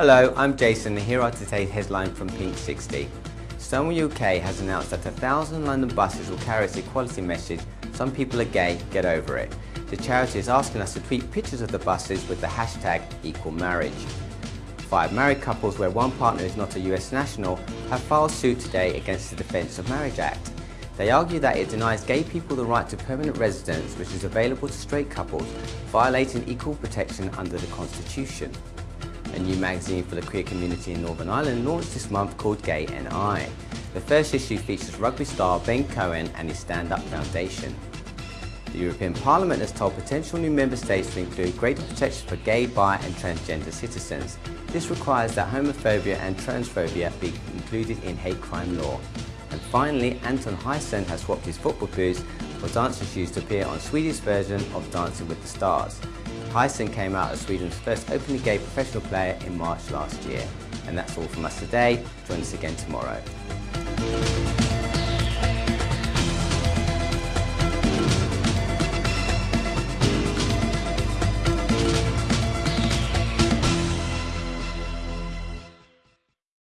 Hello, I'm Jason and here are today's headlines from Pink 60. Stonewall UK has announced that a thousand London buses will carry its equality message, some people are gay, get over it. The charity is asking us to tweet pictures of the buses with the hashtag equal marriage. Five married couples where one partner is not a US national have filed suit today against the Defence of Marriage Act. They argue that it denies gay people the right to permanent residence which is available to straight couples, violating equal protection under the Constitution. A new magazine for the queer community in Northern Ireland launched this month called Gay NI. The first issue features rugby star Ben Cohen and his Stand Up Foundation. The European Parliament has told potential new member states to include greater protection for gay, bi and transgender citizens. This requires that homophobia and transphobia be included in hate crime law. And finally, Anton Hysén has swapped his football boots for dancing shoes to appear on Swedish version of Dancing with the Stars. Hysén came out as Sweden's first openly gay professional player in March last year. And that's all from us today. Join us again tomorrow.